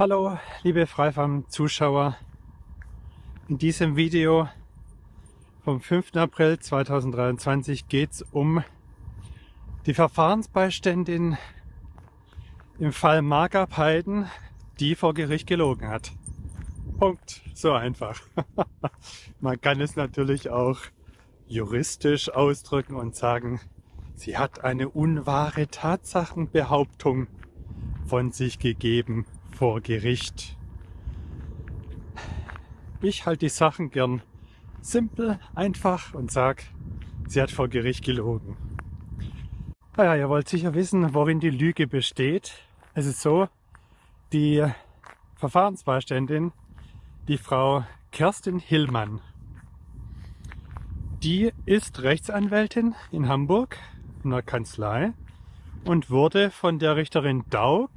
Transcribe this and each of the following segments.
Hallo liebe Freifarm-Zuschauer. In diesem Video vom 5. April 2023 geht es um die Verfahrensbeiständin im Fall Margab Heiden, die vor Gericht gelogen hat. Punkt. So einfach. Man kann es natürlich auch juristisch ausdrücken und sagen, sie hat eine unwahre Tatsachenbehauptung von sich gegeben vor Gericht. Ich halte die Sachen gern simpel, einfach und sag, sie hat vor Gericht gelogen. Naja, ihr wollt sicher wissen, worin die Lüge besteht. Es ist so, die Verfahrensbeiständin, die Frau Kerstin Hillmann, die ist Rechtsanwältin in Hamburg in der Kanzlei und wurde von der Richterin Daug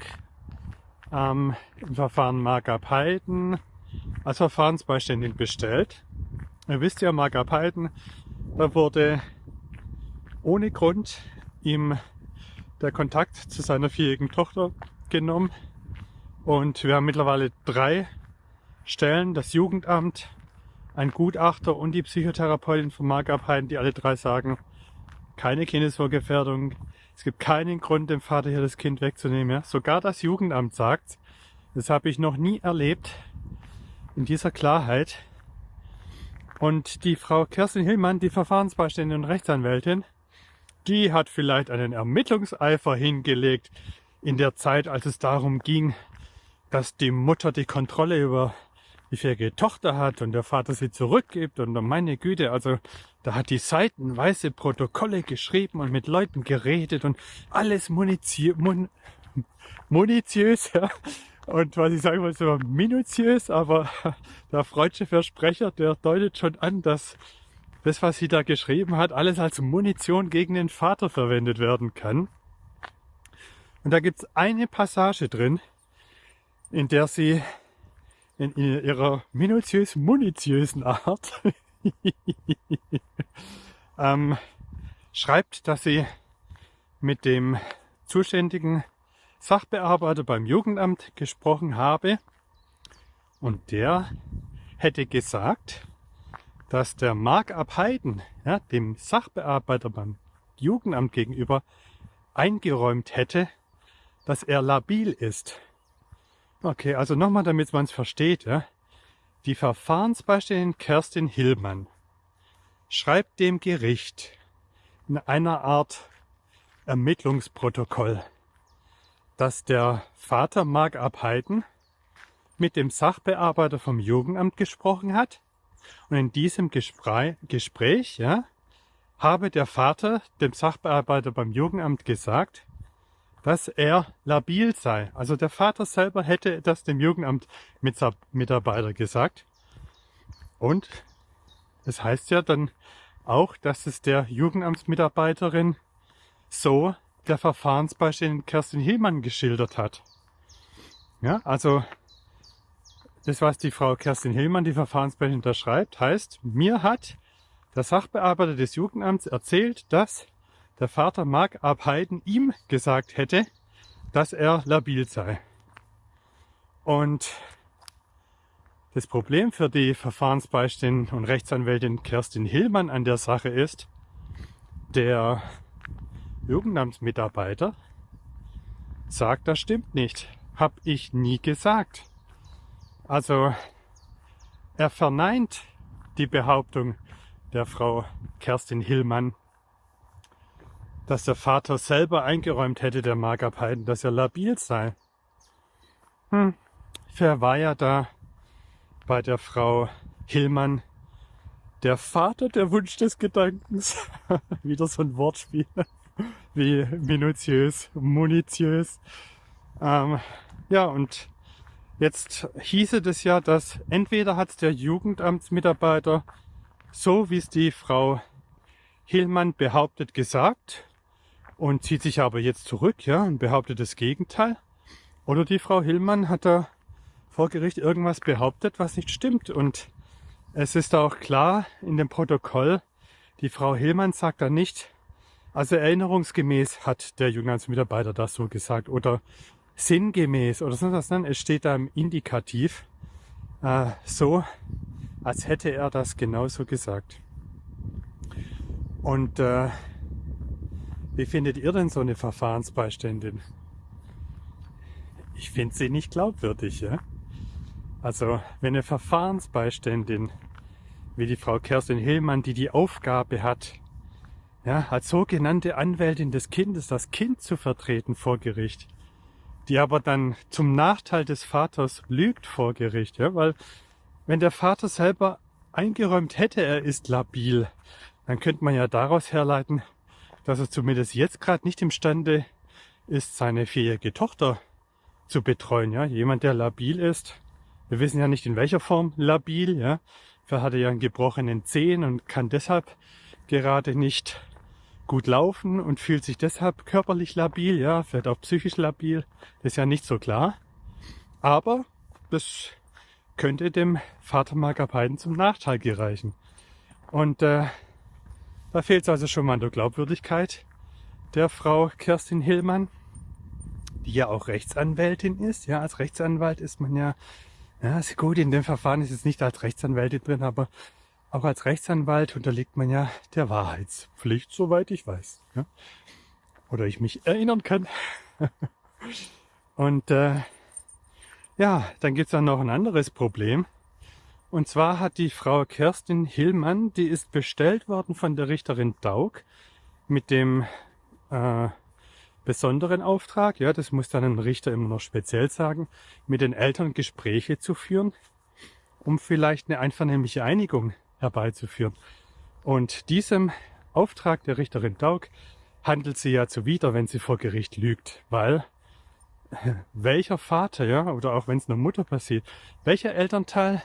ähm, im Verfahren Margab Heiden als Verfahrensbeiständin bestellt. Ihr wisst ja, Margab Heiden, da wurde ohne Grund ihm der Kontakt zu seiner vierjährigen Tochter genommen. Und wir haben mittlerweile drei Stellen, das Jugendamt, ein Gutachter und die Psychotherapeutin von Margab Heiden, die alle drei sagen, keine Kindeswohlgefährdung, es gibt keinen Grund, dem Vater hier das Kind wegzunehmen. Ja? Sogar das Jugendamt sagt, das habe ich noch nie erlebt in dieser Klarheit. Und die Frau Kerstin Hillmann, die Verfahrensbeiständin und Rechtsanwältin, die hat vielleicht einen Ermittlungseifer hingelegt in der Zeit, als es darum ging, dass die Mutter die Kontrolle über die fähige Tochter hat und der Vater sie zurückgibt und meine Güte, also da hat die seitenweise Protokolle geschrieben und mit Leuten geredet und alles muniziös, mun, munitiös, ja. Und was ich sagen wollte, so minutiös, aber der freudsche Versprecher, der deutet schon an, dass das, was sie da geschrieben hat, alles als Munition gegen den Vater verwendet werden kann. Und da gibt es eine Passage drin, in der sie in ihrer minutiös munitiösen Art ähm, schreibt, dass sie mit dem zuständigen Sachbearbeiter beim Jugendamt gesprochen habe und der hätte gesagt, dass der Mark Abheiden ja, dem Sachbearbeiter beim Jugendamt gegenüber eingeräumt hätte, dass er labil ist. Okay, also nochmal, damit man es versteht. Ja. Die Verfahrensbeiständin Kerstin Hillmann schreibt dem Gericht in einer Art Ermittlungsprotokoll, dass der Vater Mark Abheiden mit dem Sachbearbeiter vom Jugendamt gesprochen hat. Und in diesem Gespräch, Gespräch ja, habe der Vater dem Sachbearbeiter beim Jugendamt gesagt, dass er labil sei. Also der Vater selber hätte das dem Jugendamt Mitarbeiter gesagt. Und es heißt ja dann auch, dass es der Jugendamtsmitarbeiterin so der Verfahrensbeiständin Kerstin Hillmann geschildert hat. Ja, also das, was die Frau Kerstin Hillmann, die Verfahrensbeiständin, da schreibt, heißt, mir hat der Sachbearbeiter des Jugendamts erzählt, dass der Vater Mark Abheiden ihm gesagt hätte, dass er labil sei. Und das Problem für die Verfahrensbeiständin und Rechtsanwältin Kerstin Hillmann an der Sache ist, der Jugendamtsmitarbeiter sagt, das stimmt nicht. Hab ich nie gesagt. Also er verneint die Behauptung der Frau Kerstin Hillmann, dass der Vater selber eingeräumt hätte, der Mark Heiden, dass er labil sei. Hm, wer war ja da bei der Frau Hillmann der Vater der Wunsch des Gedankens. Wieder so ein Wortspiel wie minutiös, munitiös. Ähm, ja, und jetzt hieße das ja, dass entweder hat der Jugendamtsmitarbeiter so, wie es die Frau Hillmann behauptet, gesagt und zieht sich aber jetzt zurück ja, und behauptet das Gegenteil. Oder die Frau Hillmann hat da vor Gericht irgendwas behauptet, was nicht stimmt. Und es ist auch klar in dem Protokoll, die Frau Hillmann sagt da nicht, also erinnerungsgemäß hat der Jugendamtsmitarbeiter das so gesagt oder sinngemäß oder sonst was, es steht da im Indikativ äh, so, als hätte er das genauso gesagt. Und äh, wie findet ihr denn so eine Verfahrensbeiständin? Ich finde sie nicht glaubwürdig, ja. Also, wenn eine Verfahrensbeiständin wie die Frau Kerstin Hillmann, die die Aufgabe hat, ja, als sogenannte Anwältin des Kindes das Kind zu vertreten vor Gericht, die aber dann zum Nachteil des Vaters lügt vor Gericht, ja, weil wenn der Vater selber eingeräumt hätte, er ist labil, dann könnte man ja daraus herleiten, dass er zumindest jetzt gerade nicht imstande ist, seine vierjährige Tochter zu betreuen. Ja, jemand, der labil ist. Wir wissen ja nicht in welcher Form labil. Ja, vielleicht hat er ja einen gebrochenen Zehen und kann deshalb gerade nicht gut laufen und fühlt sich deshalb körperlich labil. Ja, vielleicht auch psychisch labil. Das ist ja nicht so klar. Aber das könnte dem Vater Magapeiden zum Nachteil gereichen. Und äh, da fehlt es also schon mal an der Glaubwürdigkeit der Frau Kerstin Hillmann, die ja auch Rechtsanwältin ist. Ja, als Rechtsanwalt ist man ja, ja, ist gut, in dem Verfahren ist es nicht als Rechtsanwältin drin, aber auch als Rechtsanwalt unterliegt man ja der Wahrheitspflicht, soweit ich weiß. Ja? Oder ich mich erinnern kann. Und äh, ja, dann gibt's dann noch ein anderes Problem. Und zwar hat die Frau Kerstin Hillmann, die ist bestellt worden von der Richterin Daug mit dem äh, besonderen Auftrag, ja, das muss dann ein Richter immer noch speziell sagen, mit den Eltern Gespräche zu führen, um vielleicht eine einvernehmliche Einigung herbeizuführen. Und diesem Auftrag der Richterin Daug handelt sie ja zuwider, wenn sie vor Gericht lügt, weil welcher Vater, ja, oder auch wenn es einer Mutter passiert, welcher Elternteil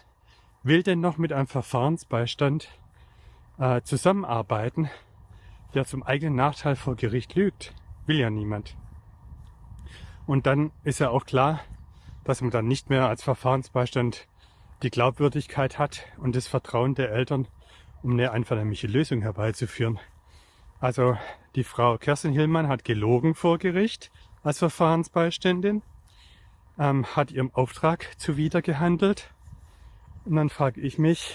will denn noch mit einem Verfahrensbeistand äh, zusammenarbeiten, der zum eigenen Nachteil vor Gericht lügt? Will ja niemand. Und dann ist ja auch klar, dass man dann nicht mehr als Verfahrensbeistand die Glaubwürdigkeit hat und das Vertrauen der Eltern, um eine einvernehmliche Lösung herbeizuführen. Also die Frau Kerstin Hillmann hat gelogen vor Gericht, als Verfahrensbeiständin, ähm, hat ihrem Auftrag zuwider gehandelt. Und dann frage ich mich,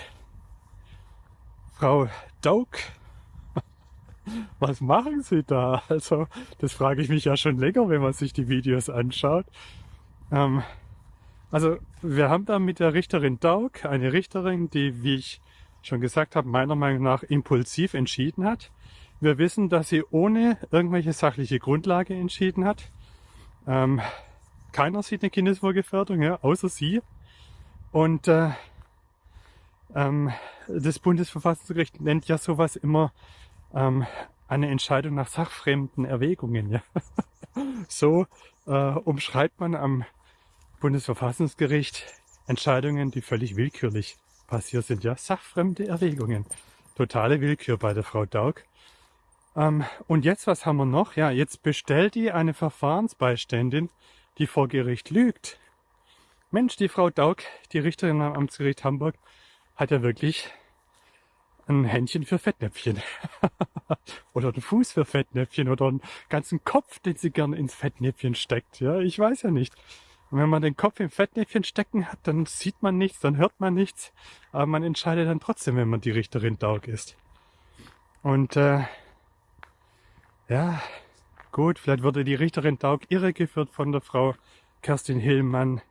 Frau Daug, was machen Sie da? Also, das frage ich mich ja schon länger, wenn man sich die Videos anschaut. Ähm, also, wir haben da mit der Richterin Daug eine Richterin, die, wie ich schon gesagt habe, meiner Meinung nach impulsiv entschieden hat. Wir wissen, dass sie ohne irgendwelche sachliche Grundlage entschieden hat. Ähm, keiner sieht eine Kindeswohlgefährdung, ja, außer sie. Und äh, ähm, das Bundesverfassungsgericht nennt ja sowas immer ähm, eine Entscheidung nach sachfremden Erwägungen. Ja. so äh, umschreibt man am Bundesverfassungsgericht Entscheidungen, die völlig willkürlich passiert sind. Ja, sachfremde Erwägungen. Totale Willkür bei der Frau Daug. Ähm, und jetzt, was haben wir noch? Ja, jetzt bestellt die eine Verfahrensbeiständin, die vor Gericht lügt. Mensch, die Frau Daug, die Richterin am Amtsgericht Hamburg, hat ja wirklich ein Händchen für Fettnäpfchen. oder einen Fuß für Fettnäpfchen oder einen ganzen Kopf, den sie gerne ins Fettnäpfchen steckt. Ja, ich weiß ja nicht. Und wenn man den Kopf im Fettnäpfchen stecken hat, dann sieht man nichts, dann hört man nichts, aber man entscheidet dann trotzdem, wenn man die Richterin Daug ist. Und äh, ja, gut, vielleicht wurde die Richterin Daug irregeführt von der Frau Kerstin Hillmann.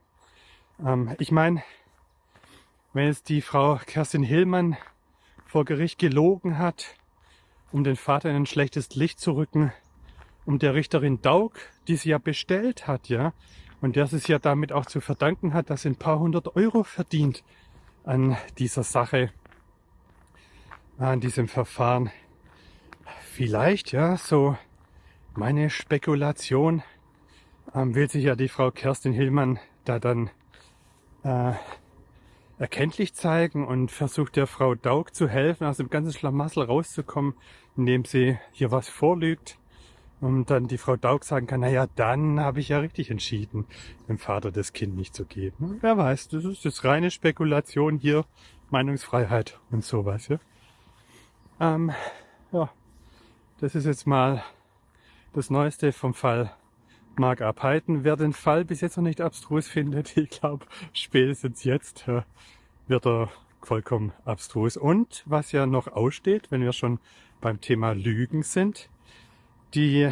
Ähm, ich meine, wenn jetzt die Frau Kerstin Hillmann vor Gericht gelogen hat, um den Vater in ein schlechtes Licht zu rücken, um der Richterin Daug, die sie ja bestellt hat, ja, und der es ja damit auch zu verdanken hat, dass sie ein paar hundert Euro verdient an dieser Sache, an diesem Verfahren. Vielleicht, ja, so meine Spekulation ähm, will sich ja die Frau Kerstin Hillmann da dann äh, erkenntlich zeigen und versucht der Frau Daug zu helfen, aus dem ganzen Schlamassel rauszukommen, indem sie hier was vorlügt und dann die Frau Daug sagen kann, naja, dann habe ich ja richtig entschieden, dem Vater das Kind nicht zu geben. Wer weiß, das ist jetzt reine Spekulation hier, Meinungsfreiheit und sowas. Ja, ähm, ja das ist jetzt mal das Neueste vom Fall Mark abhalten. Wer den Fall bis jetzt noch nicht abstrus findet, ich glaube, spätestens jetzt äh, wird er vollkommen abstrus. Und was ja noch aussteht, wenn wir schon beim Thema Lügen sind, die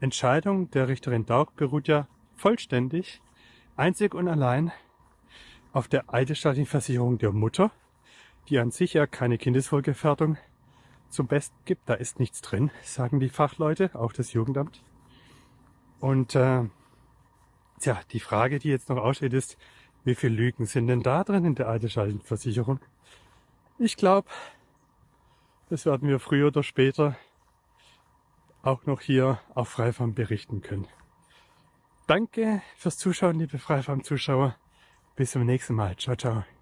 Entscheidung der Richterin Daug beruht ja vollständig, einzig und allein auf der eidesstattlichen Versicherung der Mutter, die an sich ja keine Kindeswohlgefährdung zum Besten gibt. Da ist nichts drin, sagen die Fachleute, auch das Jugendamt. Und äh, tja, die Frage, die jetzt noch aussteht, ist, wie viele Lügen sind denn da drin in der Eidesstattlichen Ich glaube, das werden wir früher oder später auch noch hier auf Freifarm berichten können. Danke fürs Zuschauen, liebe Freifarm-Zuschauer. Bis zum nächsten Mal. Ciao, ciao.